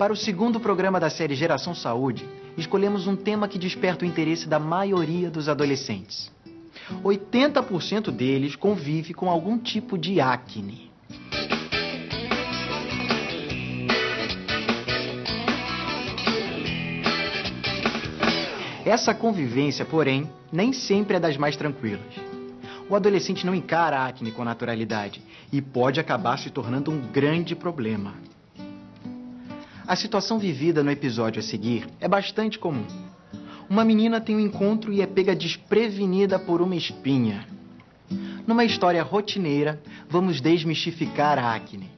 Para o segundo programa da série Geração Saúde, escolhemos um tema que desperta o interesse da maioria dos adolescentes. 80% deles convive com algum tipo de acne. Essa convivência, porém, nem sempre é das mais tranquilas. O adolescente não encara a acne com naturalidade e pode acabar se tornando um grande problema. A situação vivida no episódio a seguir é bastante comum. Uma menina tem um encontro e é pega desprevenida por uma espinha. Numa história rotineira, vamos desmistificar a acne.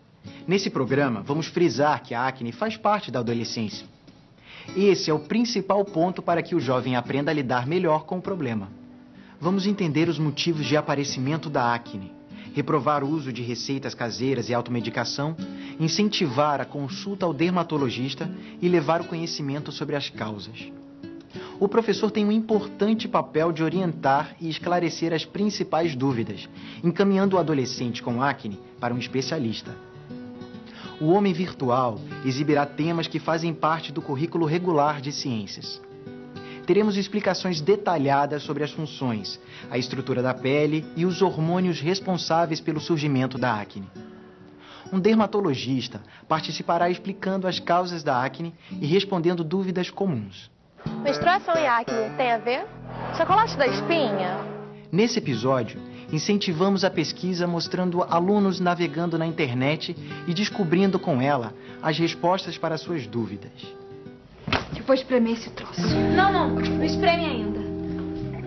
Nesse programa, vamos frisar que a acne faz parte da adolescência. Esse é o principal ponto para que o jovem aprenda a lidar melhor com o problema. Vamos entender os motivos de aparecimento da acne, reprovar o uso de receitas caseiras e automedicação, incentivar a consulta ao dermatologista e levar o conhecimento sobre as causas. O professor tem um importante papel de orientar e esclarecer as principais dúvidas, encaminhando o adolescente com acne para um especialista. O Homem Virtual exibirá temas que fazem parte do currículo regular de ciências. Teremos explicações detalhadas sobre as funções, a estrutura da pele e os hormônios responsáveis pelo surgimento da acne. Um dermatologista participará explicando as causas da acne e respondendo dúvidas comuns. Menstruação e acne tem a ver? Chocolate da espinha? Nesse episódio, incentivamos a pesquisa mostrando alunos navegando na internet e descobrindo com ela as respostas para suas dúvidas. Eu vou espremer esse troço. Não, não, não espreme ainda.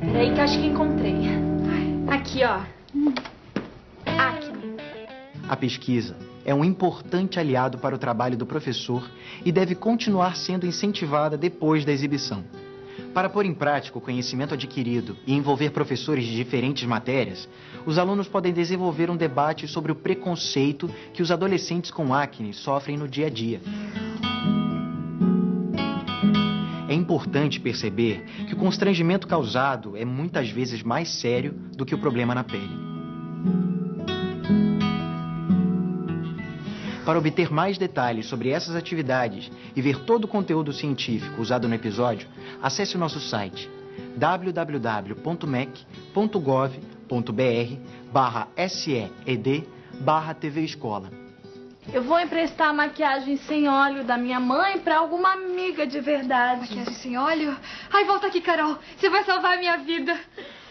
Peraí que acho que encontrei. Aqui, ó. Acne. A pesquisa é um importante aliado para o trabalho do professor e deve continuar sendo incentivada depois da exibição. Para pôr em prática o conhecimento adquirido e envolver professores de diferentes matérias, os alunos podem desenvolver um debate sobre o preconceito que os adolescentes com acne sofrem no dia a dia. É importante perceber que o constrangimento causado é muitas vezes mais sério do que o problema na pele. Para obter mais detalhes sobre essas atividades e ver todo o conteúdo científico usado no episódio, acesse o nosso site www.mec.gov.br barra SEED barra TV Escola. Eu vou emprestar a maquiagem sem óleo da minha mãe para alguma amiga de verdade. Maquiagem sem óleo? Ai, volta aqui, Carol. Você vai salvar a minha vida.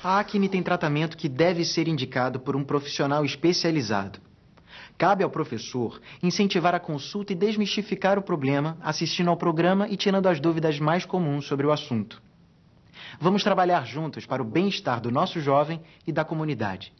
A acne tem tratamento que deve ser indicado por um profissional especializado. Cabe ao professor incentivar a consulta e desmistificar o problema, assistindo ao programa e tirando as dúvidas mais comuns sobre o assunto. Vamos trabalhar juntos para o bem-estar do nosso jovem e da comunidade.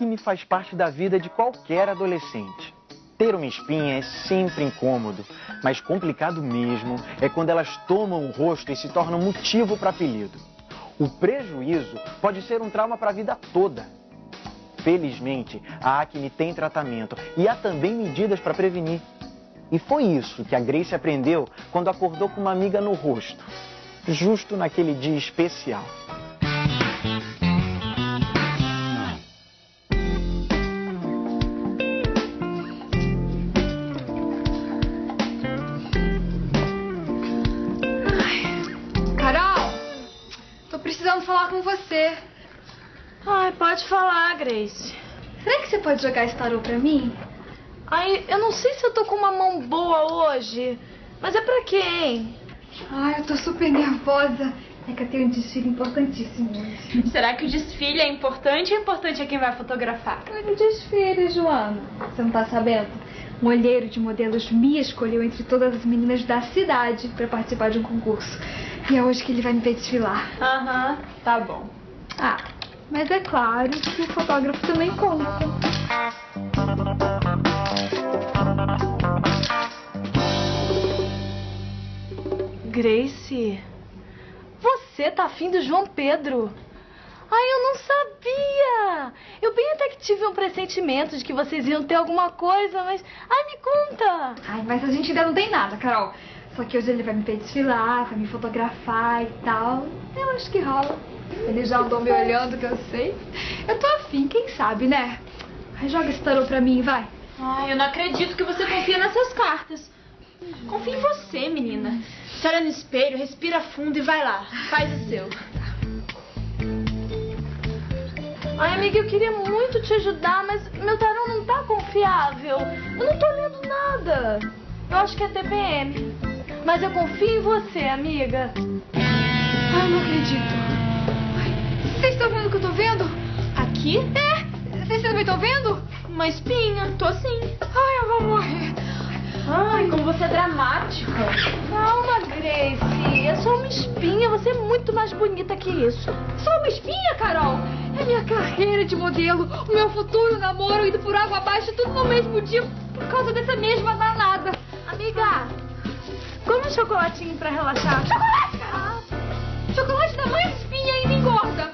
Acne faz parte da vida de qualquer adolescente. Ter uma espinha é sempre incômodo, mas complicado mesmo é quando elas tomam o rosto e se tornam motivo para apelido. O prejuízo pode ser um trauma para a vida toda. Felizmente, a acne tem tratamento e há também medidas para prevenir. E foi isso que a Grace aprendeu quando acordou com uma amiga no rosto, justo naquele dia especial. Falar com você. Ai, pode falar, Grace. Será que você pode jogar esse tarô pra mim? Ai, eu não sei se eu tô com uma mão boa hoje, mas é pra hein? Ai, eu tô super nervosa. É que eu tenho um desfile importantíssimo. Será que o desfile é importante ou importante é quem vai fotografar? Olha o desfile, Joana. Você não tá sabendo? Um olheiro de modelos me escolheu entre todas as meninas da cidade pra participar de um concurso. E é hoje que ele vai me ver desfilar. Aham, tá bom. Ah, mas é claro que o fotógrafo também conta. Grace, você tá afim do João Pedro? Ai, eu não sabia! Eu bem até que tive um pressentimento de que vocês iam ter alguma coisa, mas. Ai, me conta! Ai, mas a gente ainda não tem nada, Carol. Só que hoje ele vai me ver desfilar, vai me fotografar e tal. Eu acho que rola. Ele já andou me olhando, que eu sei. Eu tô afim, quem sabe, né? Joga esse tarô pra mim, vai. Ai, eu não acredito que você confia nessas cartas. Confia em você, menina. Se olha no espelho, respira fundo e vai lá. Faz o seu. Ai, amiga, eu queria muito te ajudar, mas meu tarô não tá confiável. Eu não tô lendo nada. Eu acho que é TPM. Mas eu confio em você, amiga. Ai, não acredito. Vocês estão vendo o que eu tô vendo? Aqui? É, vocês também estão vendo? Uma espinha. Tô sim. Ai, eu vou morrer. Ai, como você é dramática. Calma, Grace. É só uma espinha. Você é muito mais bonita que isso. Só uma espinha, Carol? É minha carreira de modelo, o meu futuro namoro indo por água abaixo, tudo no mesmo dia por causa dessa mesma danada. Amiga, come um chocolatinho pra relaxar. Chocolate! Chocolate tamanho de espinha ainda engorda.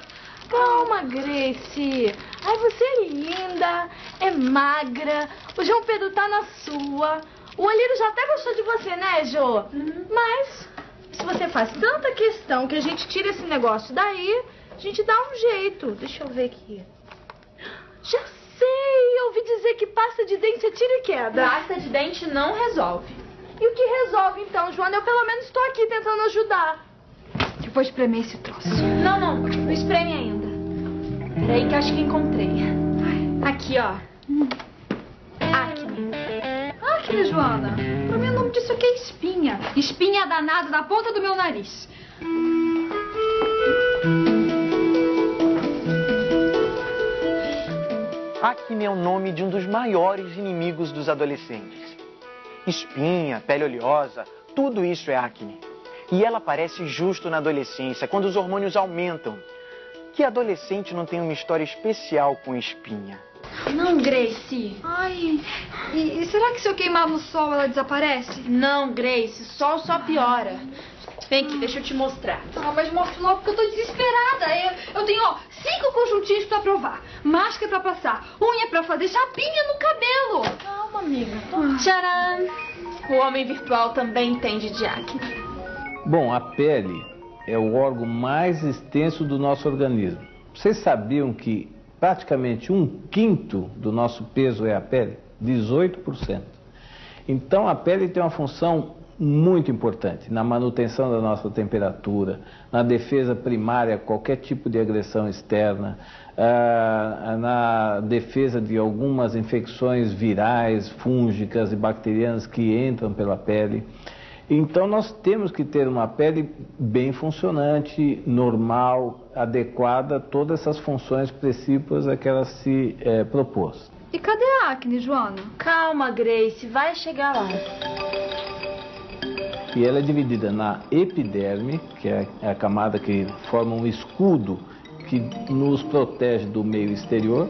Calma, Grace. Ai, você é linda, é magra. O João Pedro tá na sua. O olheiro já até gostou de você, né, Jo? Mas, se você faz tanta questão que a gente tira esse negócio daí, a gente dá um jeito. Deixa eu ver aqui. Já sei! Eu ouvi dizer que pasta de dente é tira e queda. Pasta de dente não resolve. E o que resolve então, Joana? Eu pelo menos estou aqui tentando ajudar. Eu vou espremer esse troço. Não, não, não espreme ainda. Peraí que acho que encontrei. Aqui, ó. Acne. Acne, Joana. Pra mim o nome disso aqui é espinha. Espinha danada na ponta do meu nariz. Acne é o nome de um dos maiores inimigos dos adolescentes. Espinha, pele oleosa, tudo isso é acne. E ela aparece justo na adolescência, quando os hormônios aumentam. Que adolescente não tem uma história especial com espinha? Não, Grace. Ai, e, e será que se eu queimar no sol ela desaparece? Não, Grace. Sol só piora. Vem aqui, deixa eu te mostrar. Ah, mas mostra logo porque eu tô desesperada. Eu, eu tenho, ó, cinco conjuntinhos pra provar, máscara pra passar, unha pra fazer, chapinha no cabelo. Calma, amiga. Tcharam! O homem virtual também entende de acne. Bom, a pele é o órgão mais extenso do nosso organismo. Vocês sabiam que praticamente um quinto do nosso peso é a pele? 18%. Então a pele tem uma função muito importante na manutenção da nossa temperatura, na defesa primária a qualquer tipo de agressão externa, ah, na defesa de algumas infecções virais, fúngicas e bacterianas que entram pela pele. Então nós temos que ter uma pele bem funcionante, normal, adequada a todas essas funções precípuas a que ela se eh, propôs. E cadê a acne, Joana? Calma, Grace. Vai chegar lá. E ela é dividida na epiderme, que é a camada que forma um escudo que nos protege do meio exterior,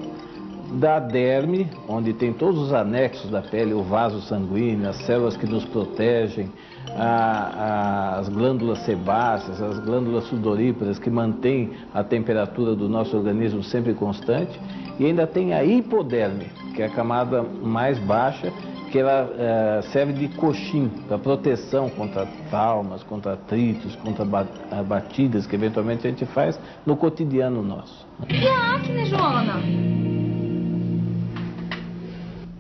da derme, onde tem todos os anexos da pele, o vaso sanguíneo, as células que nos protegem, a- a- as glândulas sebáceas, as glândulas sudoríparas que mantêm a temperatura do nosso organismo sempre constante, e ainda tem a hipoderme, que é a camada mais baixa, que ela eh, serve de coxim para proteção contra traumas, contra atritos, contra ah, batidas que eventualmente a gente faz no cotidiano nosso. E a acne, Joana?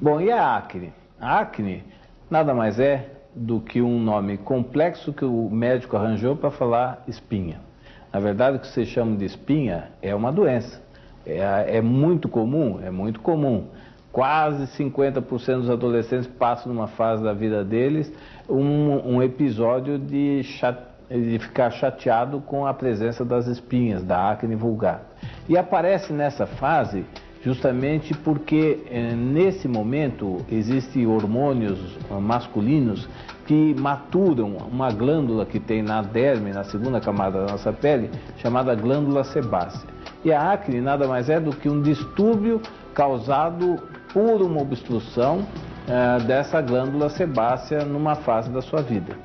Bom, e a acne? A acne nada mais é do que um nome complexo que o médico arranjou para falar espinha. Na verdade, o que se chama de espinha é uma doença. É, é muito comum, é muito comum. Quase 50% dos adolescentes passam numa fase da vida deles um, um episódio de, cha- de ficar chateado com a presença das espinhas, da acne vulgar. E aparece nessa fase justamente porque eh, nesse momento existem hormônios ah, masculinos que maturam uma glândula que tem na derme, na segunda camada da nossa pele, chamada glândula sebácea. E a acne nada mais é do que um distúrbio causado por uma obstrução eh, dessa glândula sebácea numa fase da sua vida.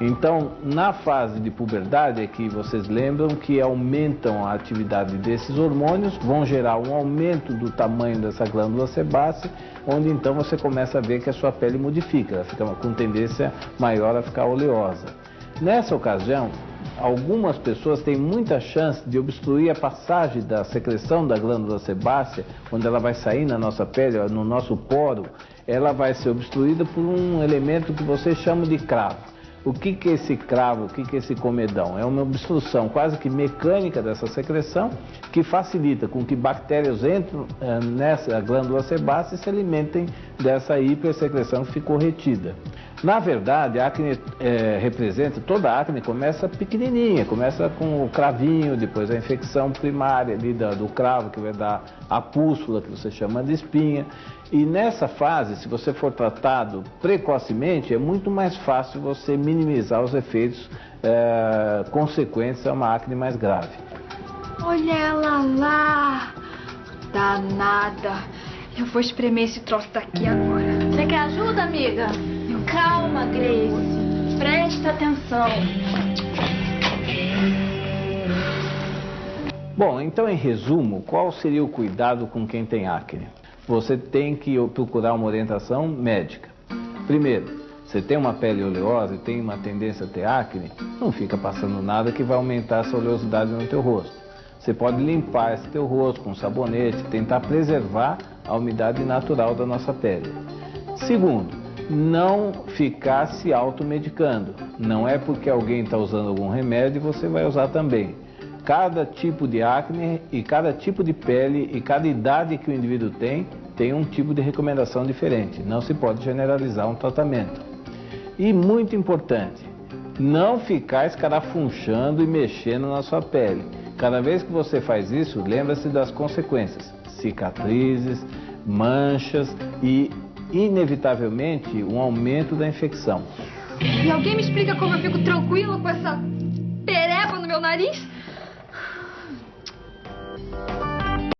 Então, na fase de puberdade é que vocês lembram que aumentam a atividade desses hormônios, vão gerar um aumento do tamanho dessa glândula sebácea, onde então você começa a ver que a sua pele modifica, ela fica com tendência maior a ficar oleosa. Nessa ocasião, algumas pessoas têm muita chance de obstruir a passagem da secreção da glândula sebácea, quando ela vai sair na nossa pele, no nosso poro, ela vai ser obstruída por um elemento que você chama de cravo. O que, que é esse cravo, o que, que é esse comedão? É uma obstrução quase que mecânica dessa secreção que facilita com que bactérias entrem eh, nessa glândula sebácea e se alimentem dessa hipersecreção que ficou retida. Na verdade, a acne é, representa, toda a acne começa pequenininha, começa com o cravinho, depois a infecção primária ali da, do cravo, que vai dar a pústula, que você chama de espinha. E nessa fase, se você for tratado precocemente, é muito mais fácil você minimizar os efeitos é, consequentes a uma acne mais grave. Olha ela lá! Danada! Eu vou espremer esse troço daqui agora. Você quer ajuda, amiga? Calma, Grace. Presta atenção. Bom, então em resumo, qual seria o cuidado com quem tem acne? Você tem que procurar uma orientação médica. Primeiro, você tem uma pele oleosa e tem uma tendência a ter acne, não fica passando nada que vai aumentar essa oleosidade no teu rosto. Você pode limpar esse teu rosto com sabonete, tentar preservar a umidade natural da nossa pele. Segundo, não ficar se automedicando. Não é porque alguém está usando algum remédio você vai usar também. Cada tipo de acne e cada tipo de pele e cada idade que o indivíduo tem, tem um tipo de recomendação diferente. Não se pode generalizar um tratamento. E muito importante, não ficar escarafunchando e mexendo na sua pele. Cada vez que você faz isso, lembra-se das consequências: cicatrizes, manchas e inevitavelmente um aumento da infecção. E alguém me explica como eu fico tranquila com essa pereba no meu nariz?